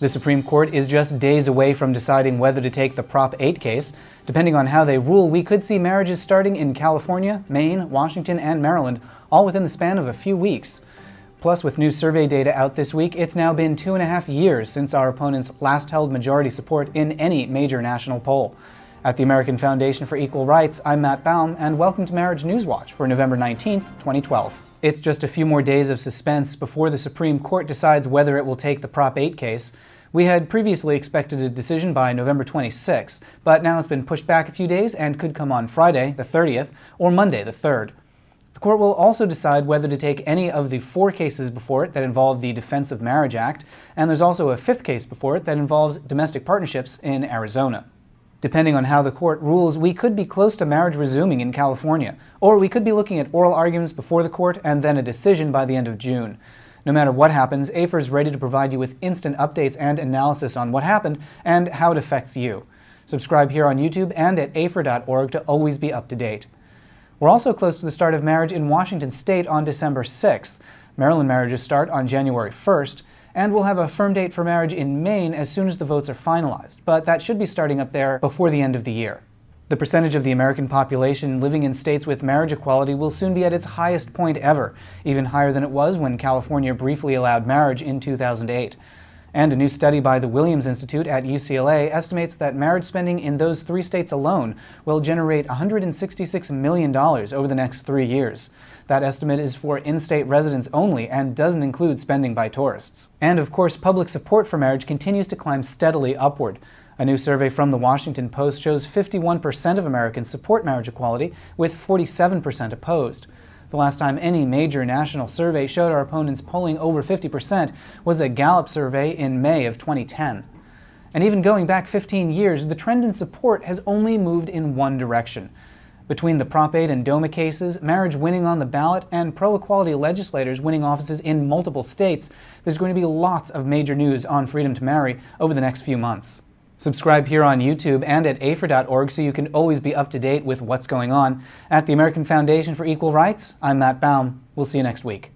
The Supreme Court is just days away from deciding whether to take the Prop 8 case. Depending on how they rule, we could see marriages starting in California, Maine, Washington, and Maryland, all within the span of a few weeks. Plus, with new survey data out this week, it's now been two and a half years since our opponents last held majority support in any major national poll. At the American Foundation for Equal Rights, I'm Matt Baum, and welcome to Marriage News Watch for November 19, 2012. It's just a few more days of suspense before the Supreme Court decides whether it will take the Prop 8 case. We had previously expected a decision by November 26, but now it's been pushed back a few days and could come on Friday, the 30th, or Monday, the 3rd. The court will also decide whether to take any of the four cases before it that involve the Defense of Marriage Act, and there's also a fifth case before it that involves domestic partnerships in Arizona. Depending on how the court rules, we could be close to marriage resuming in California, or we could be looking at oral arguments before the court and then a decision by the end of June. No matter what happens, AFER is ready to provide you with instant updates and analysis on what happened and how it affects you. Subscribe here on YouTube and at AFER.org to always be up to date. We're also close to the start of marriage in Washington state on December 6th. Maryland marriages start on January 1st, and we'll have a firm date for marriage in Maine as soon as the votes are finalized, but that should be starting up there before the end of the year. The percentage of the American population living in states with marriage equality will soon be at its highest point ever, even higher than it was when California briefly allowed marriage in 2008. And a new study by the Williams Institute at UCLA estimates that marriage spending in those three states alone will generate $166 million over the next three years. That estimate is for in-state residents only and doesn't include spending by tourists. And of course, public support for marriage continues to climb steadily upward. A new survey from the Washington Post shows 51% of Americans support marriage equality, with 47% opposed. The last time any major national survey showed our opponents polling over 50% was a Gallup survey in May of 2010. And even going back 15 years, the trend in support has only moved in one direction. Between the Prop 8 and DOMA cases, marriage winning on the ballot, and pro-equality legislators winning offices in multiple states, there's going to be lots of major news on freedom to marry over the next few months. Subscribe here on YouTube and at AFER.org so you can always be up to date with what's going on. At the American Foundation for Equal Rights, I'm Matt Baum. We'll see you next week.